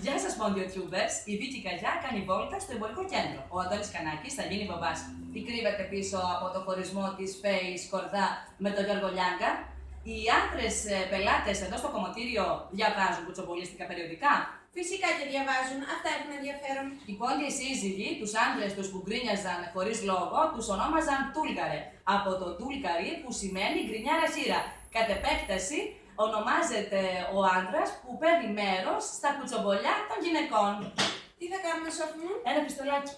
Γεια σας, Tubers. Η Βίκη Καγιά κάνει βόλτα στο εμπορικό κέντρο. Ο Αντώνης Κανάκης θα γίνει μπαμπάς. Τι κρύβεται πίσω από το χωρισμό της Φέης Κορδά με τον Γιώργο Λιάγκα. Οι άντρες πελάτες εδώ στο κομμωτήριο διαβάζουν κουτσομπολίστικα περιοδικά; Φυσικά και διαβάζουν, αυτά έχουν ενδιαφέρον. Οι πόντιε σύζυγοι, τους άντρες τους που γκρίνιαζαν χωρίς λόγο, τους ονόμαζαν Τούλγαρε. Από το Τούλγαρι που σημαίνει γκρινιάρα σύρα. Κατ' επέκταση, ονομάζεται ο άντρας που παίρνει μέρος στα κουτσομπολιά των γυναικών. Τι θα κάνουμε, σοφ μου; Ένα πιστολάκι.